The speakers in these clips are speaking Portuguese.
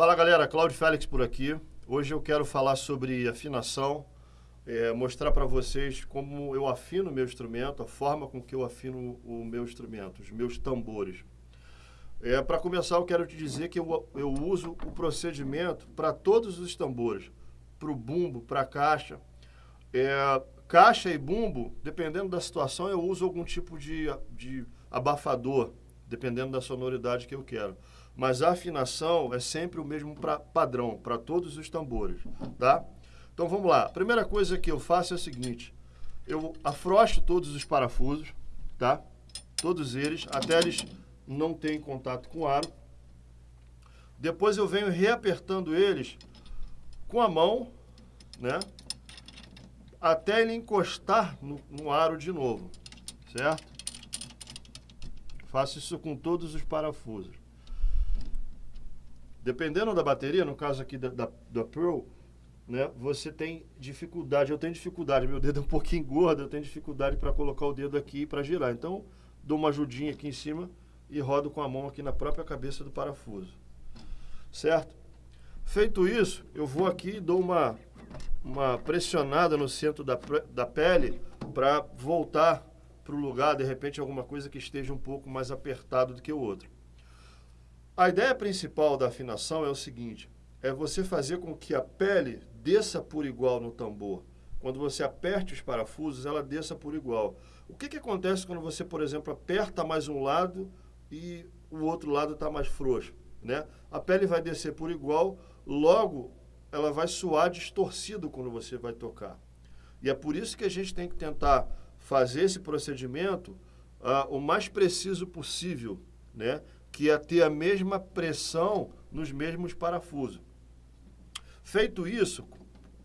Fala galera, Cláudio Félix por aqui. Hoje eu quero falar sobre afinação, é, mostrar para vocês como eu afino o meu instrumento, a forma com que eu afino o meu instrumento, os meus tambores. É, para começar, eu quero te dizer que eu, eu uso o procedimento para todos os tambores, para o bumbo, para a caixa. É, caixa e bumbo, dependendo da situação, eu uso algum tipo de, de abafador, dependendo da sonoridade que eu quero mas a afinação é sempre o mesmo pra, padrão para todos os tambores, tá? Então vamos lá. A primeira coisa que eu faço é o seguinte: eu afrouxo todos os parafusos, tá? Todos eles, até eles não terem contato com o aro. Depois eu venho reapertando eles com a mão, né? Até ele encostar no, no aro de novo, certo? Faço isso com todos os parafusos. Dependendo da bateria, no caso aqui da, da, da Pearl, né, você tem dificuldade, eu tenho dificuldade, meu dedo é um pouquinho gordo, eu tenho dificuldade para colocar o dedo aqui para girar. Então, dou uma ajudinha aqui em cima e rodo com a mão aqui na própria cabeça do parafuso. Certo? Feito isso, eu vou aqui e dou uma, uma pressionada no centro da, da pele para voltar para o lugar, de repente, alguma coisa que esteja um pouco mais apertado do que o outro. A ideia principal da afinação é o seguinte, é você fazer com que a pele desça por igual no tambor. Quando você aperte os parafusos, ela desça por igual. O que, que acontece quando você, por exemplo, aperta mais um lado e o outro lado está mais frouxo? Né? A pele vai descer por igual, logo ela vai soar distorcido quando você vai tocar. E é por isso que a gente tem que tentar fazer esse procedimento uh, o mais preciso possível, né? Que ia ter a mesma pressão nos mesmos parafusos. Feito isso,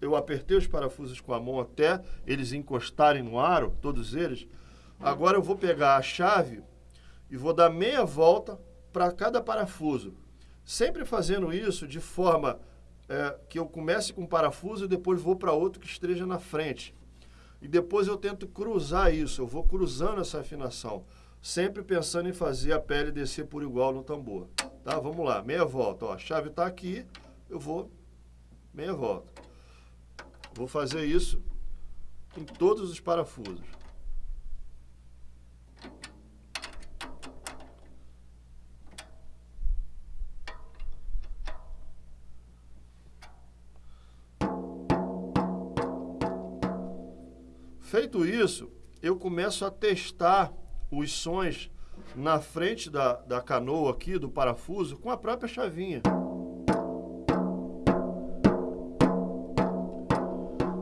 eu apertei os parafusos com a mão até eles encostarem no aro, todos eles. Agora eu vou pegar a chave e vou dar meia volta para cada parafuso. Sempre fazendo isso de forma é, que eu comece com um parafuso e depois vou para outro que esteja na frente. E depois eu tento cruzar isso, eu vou cruzando essa afinação sempre pensando em fazer a pele descer por igual no tambor. Tá? Vamos lá, meia volta. Ó, a chave está aqui, eu vou meia volta. Vou fazer isso em todos os parafusos. Feito isso, eu começo a testar os sons na frente da, da canoa aqui, do parafuso, com a própria chavinha.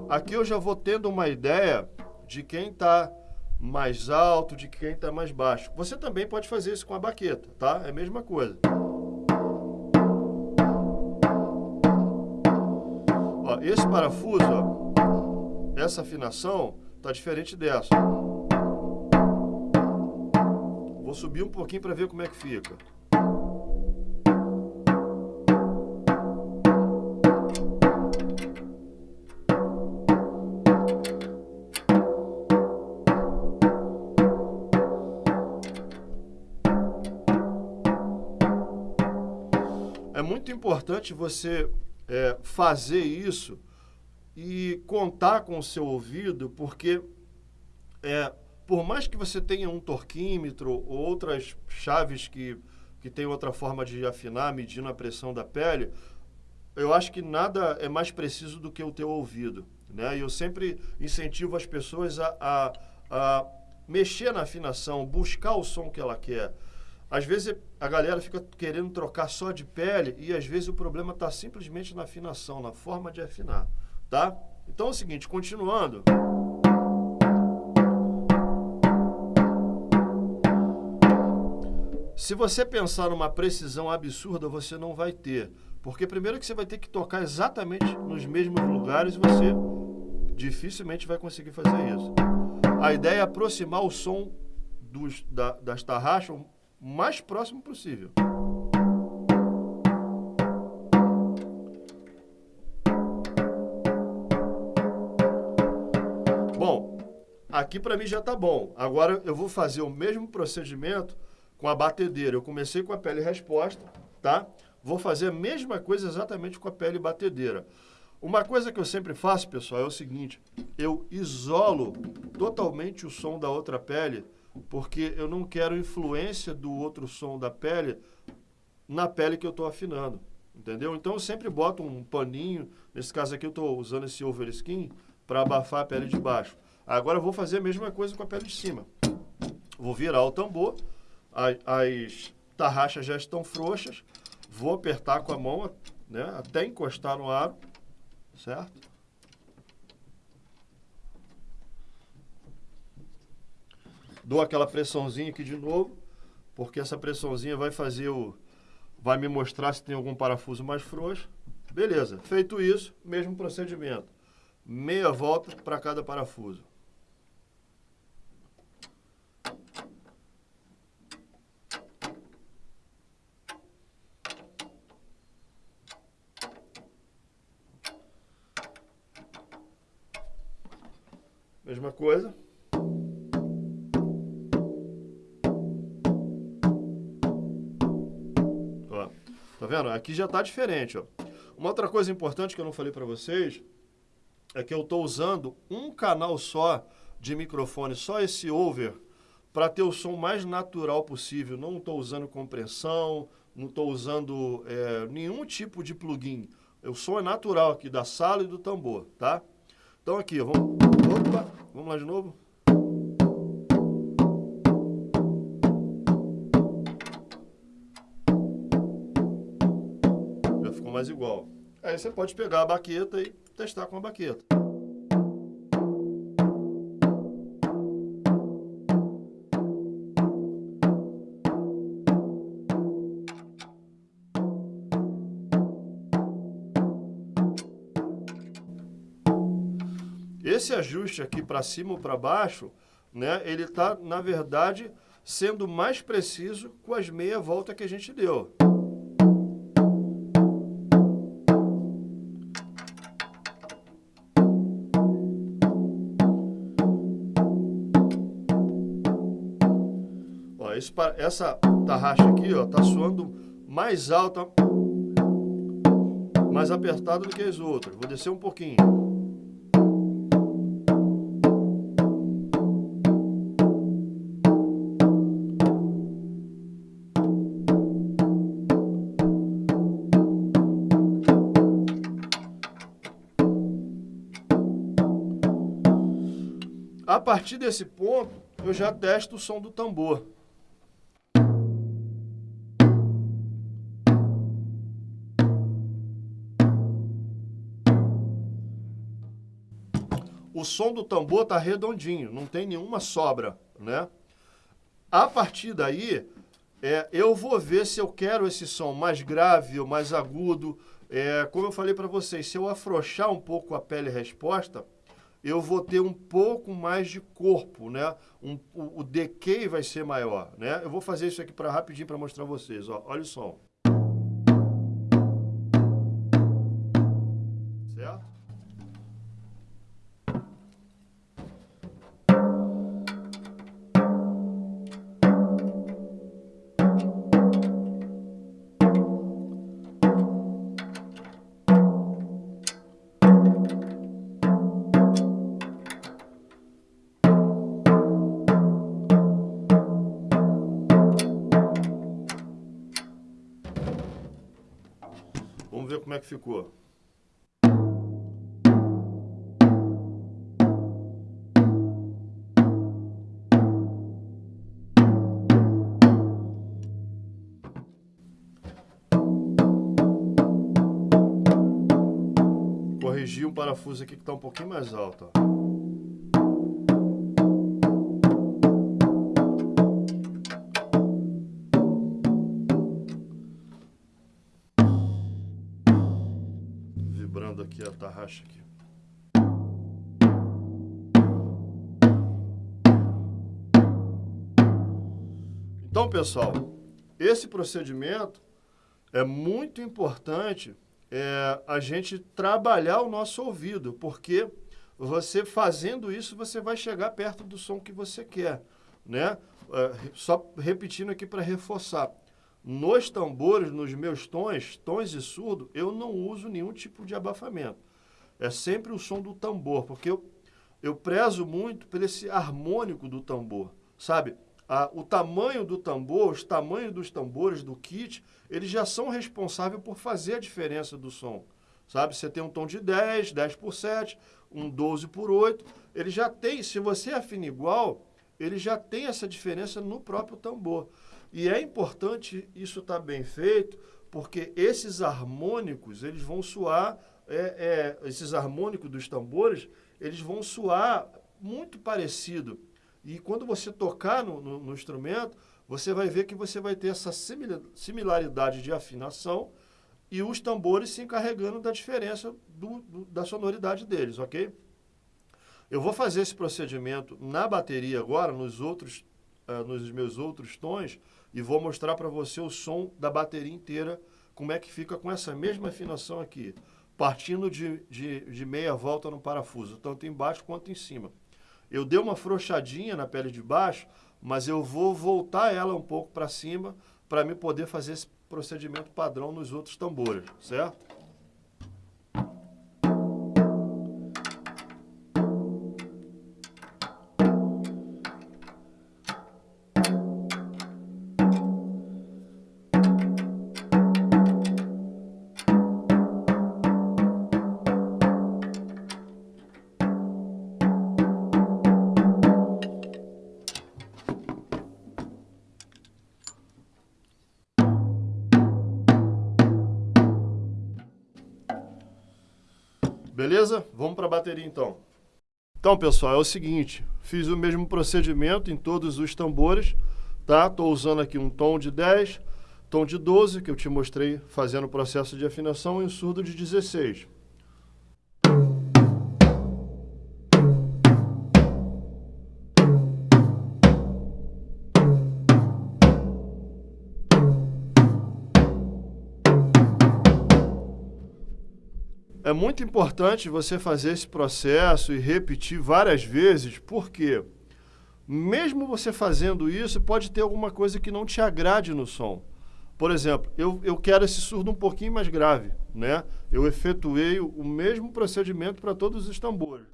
Aqui eu já vou tendo uma ideia de quem está mais alto, de quem está mais baixo. Você também pode fazer isso com a baqueta, tá? É a mesma coisa. Ó, esse parafuso, ó, essa afinação, está diferente dessa. Vou subir um pouquinho para ver como é que fica. É muito importante você é, fazer isso e contar com o seu ouvido, porque é, por mais que você tenha um torquímetro ou outras chaves que, que tem outra forma de afinar, medindo a pressão da pele, eu acho que nada é mais preciso do que o teu ouvido. Né? E eu sempre incentivo as pessoas a, a, a mexer na afinação, buscar o som que ela quer. Às vezes a galera fica querendo trocar só de pele e às vezes o problema está simplesmente na afinação, na forma de afinar, tá? Então é o seguinte, continuando... Se você pensar numa precisão absurda, você não vai ter. Porque primeiro que você vai ter que tocar exatamente nos mesmos lugares e você dificilmente vai conseguir fazer isso. A ideia é aproximar o som dos, da, das tarraxas o mais próximo possível. Bom, aqui para mim já está bom. Agora eu vou fazer o mesmo procedimento com a batedeira. Eu comecei com a pele resposta, tá? vou fazer a mesma coisa exatamente com a pele batedeira. Uma coisa que eu sempre faço, pessoal, é o seguinte, eu isolo totalmente o som da outra pele, porque eu não quero influência do outro som da pele na pele que eu estou afinando, entendeu? Então eu sempre boto um paninho, nesse caso aqui eu estou usando esse over skin para abafar a pele de baixo. Agora eu vou fazer a mesma coisa com a pele de cima. Vou virar o tambor, as, as tarraxas já estão frouxas, vou apertar com a mão né, até encostar no aro, certo? Dou aquela pressãozinha aqui de novo, porque essa pressãozinha vai fazer o... vai me mostrar se tem algum parafuso mais frouxo. Beleza, feito isso, mesmo procedimento. Meia volta para cada parafuso. Mesma coisa. Ó, tá vendo? Aqui já tá diferente, ó. Uma outra coisa importante que eu não falei para vocês é que eu estou usando um canal só de microfone, só esse over, para ter o som mais natural possível. Não estou usando compressão, não estou usando é, nenhum tipo de plugin. O som é natural aqui da sala e do tambor, tá? Então aqui, vamos... Opa, vamos lá de novo. Já ficou mais igual. Aí você pode pegar a baqueta e testar com a baqueta. Esse ajuste aqui para cima ou para baixo, né, ele está, na verdade, sendo mais preciso com as meia volta que a gente deu. Ó, esse, essa tarraxa aqui está soando mais alta, mais apertada do que as outras. Vou descer um pouquinho. Partir desse ponto, eu já testo o som do tambor. O som do tambor está redondinho, não tem nenhuma sobra, né? A partir daí, é, eu vou ver se eu quero esse som mais grave ou mais agudo. É, como eu falei para vocês, se eu afrouxar um pouco a pele resposta, eu vou ter um pouco mais de corpo, né? Um, o, o decay vai ser maior, né? Eu vou fazer isso aqui para rapidinho para mostrar vocês, ó. Olha o som. Vamos ver como é que ficou. Corrigir um parafuso aqui que está um pouquinho mais alto. Ó. aqui a tarraxa aqui. Então, pessoal, esse procedimento é muito importante é, a gente trabalhar o nosso ouvido, porque você fazendo isso, você vai chegar perto do som que você quer, né? É, só repetindo aqui para reforçar. Nos tambores, nos meus tons, tons de surdo, eu não uso nenhum tipo de abafamento. É sempre o som do tambor, porque eu, eu prezo muito por esse harmônico do tambor, sabe? Ah, o tamanho do tambor, os tamanhos dos tambores do kit, eles já são responsáveis por fazer a diferença do som. Sabe, você tem um tom de 10, 10 por 7, um 12 por 8, ele já tem, se você afina igual, ele já tem essa diferença no próprio tambor. E é importante isso estar tá bem feito, porque esses harmônicos, eles vão soar, é, é, esses harmônicos dos tambores, eles vão soar muito parecido. E quando você tocar no, no, no instrumento, você vai ver que você vai ter essa similaridade de afinação e os tambores se encarregando da diferença do, do, da sonoridade deles, ok? Eu vou fazer esse procedimento na bateria agora, nos outros, uh, nos meus outros tons, e vou mostrar para você o som da bateria inteira, como é que fica com essa mesma afinação aqui, partindo de, de, de meia volta no parafuso, tanto embaixo quanto em cima. Eu dei uma frouxadinha na pele de baixo, mas eu vou voltar ela um pouco para cima para me poder fazer esse procedimento padrão nos outros tambores, certo? Beleza? Vamos para a bateria então. Então, pessoal, é o seguinte, fiz o mesmo procedimento em todos os tambores, tá? Estou usando aqui um tom de 10, tom de 12, que eu te mostrei fazendo o processo de afinação, e um surdo de 16. É muito importante você fazer esse processo e repetir várias vezes, porque mesmo você fazendo isso, pode ter alguma coisa que não te agrade no som. Por exemplo, eu, eu quero esse surdo um pouquinho mais grave, né? Eu efetuei o mesmo procedimento para todos os tambores.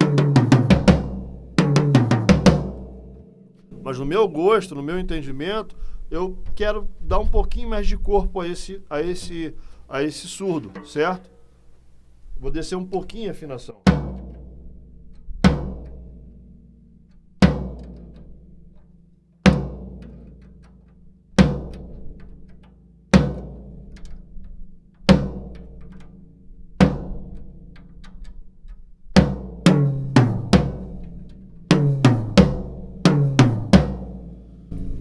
Mas no meu gosto, no meu entendimento, eu quero dar um pouquinho mais de corpo a esse, a esse, a esse surdo, certo? Vou descer um pouquinho a afinação.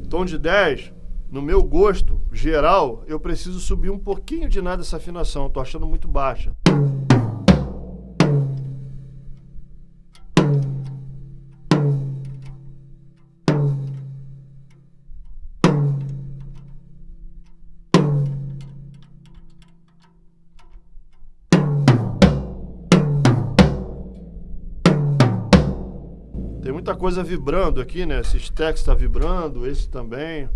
Tom de 10, no meu gosto geral, eu preciso subir um pouquinho de nada essa afinação. Estou achando muito baixa. Muita coisa vibrando aqui, né? Esse stack está vibrando, esse também.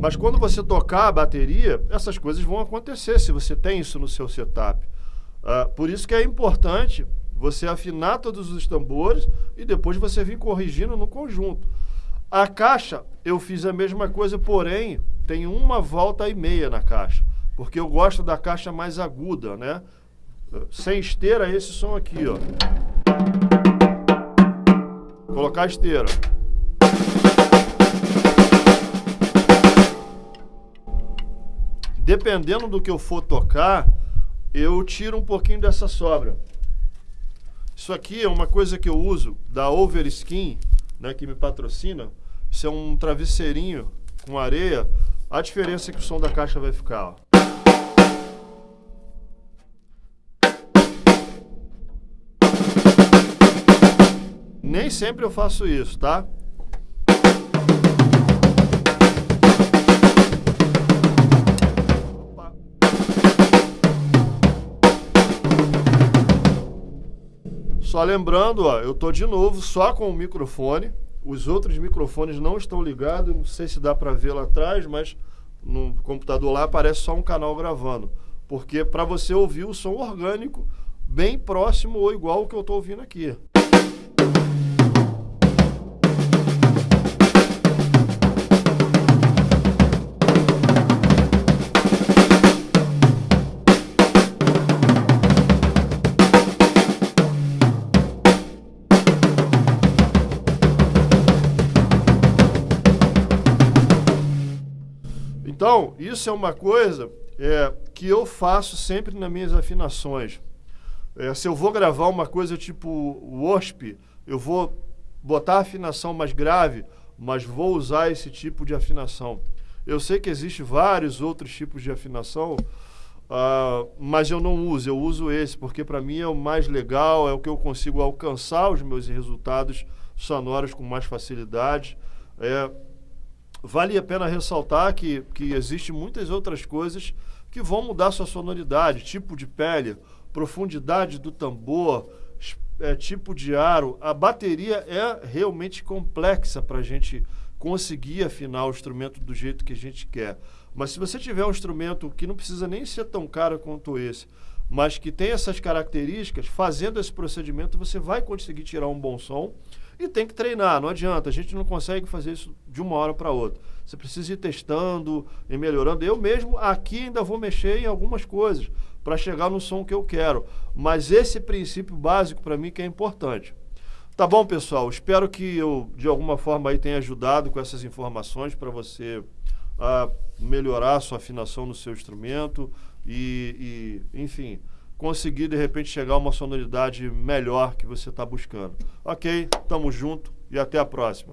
Mas quando você tocar a bateria, essas coisas vão acontecer se você tem isso no seu setup. Uh, por isso que é importante você afinar todos os tambores e depois você vir corrigindo no conjunto. A caixa, eu fiz a mesma coisa, porém, tem uma volta e meia na caixa. Porque eu gosto da caixa mais aguda, né? Sem esteira, esse som aqui, ó. Colocar a esteira. Dependendo do que eu for tocar, eu tiro um pouquinho dessa sobra. Isso aqui é uma coisa que eu uso da Overskin, né, que me patrocina. Isso é um travesseirinho com areia. A diferença é que o som da caixa vai ficar, ó. Nem sempre eu faço isso, tá? Só lembrando, ó, eu tô de novo só com o microfone. Os outros microfones não estão ligados, não sei se dá para ver lá atrás, mas no computador lá aparece só um canal gravando. Porque para você ouvir o som orgânico bem próximo ou igual ao que eu estou ouvindo aqui. Então, isso é uma coisa é, que eu faço sempre nas minhas afinações. É, se eu vou gravar uma coisa tipo WASP, eu vou botar a afinação mais grave, mas vou usar esse tipo de afinação. Eu sei que existem vários outros tipos de afinação, uh, mas eu não uso, eu uso esse, porque para mim é o mais legal, é o que eu consigo alcançar os meus resultados sonoros com mais facilidade. É, vale a pena ressaltar que, que existem muitas outras coisas que vão mudar sua sonoridade, tipo de pele, profundidade do tambor, é, tipo de aro. A bateria é realmente complexa para a gente conseguir afinar o instrumento do jeito que a gente quer. Mas se você tiver um instrumento que não precisa nem ser tão caro quanto esse, mas que tem essas características, fazendo esse procedimento você vai conseguir tirar um bom som e tem que treinar, não adianta, a gente não consegue fazer isso de uma hora para outra. Você precisa ir testando e melhorando. Eu mesmo aqui ainda vou mexer em algumas coisas para chegar no som que eu quero. Mas esse princípio básico para mim que é importante. Tá bom, pessoal? Espero que eu, de alguma forma, aí tenha ajudado com essas informações para você a melhorar a sua afinação no seu instrumento e, e enfim, conseguir de repente chegar a uma sonoridade melhor que você está buscando. Ok? Tamo junto e até a próxima.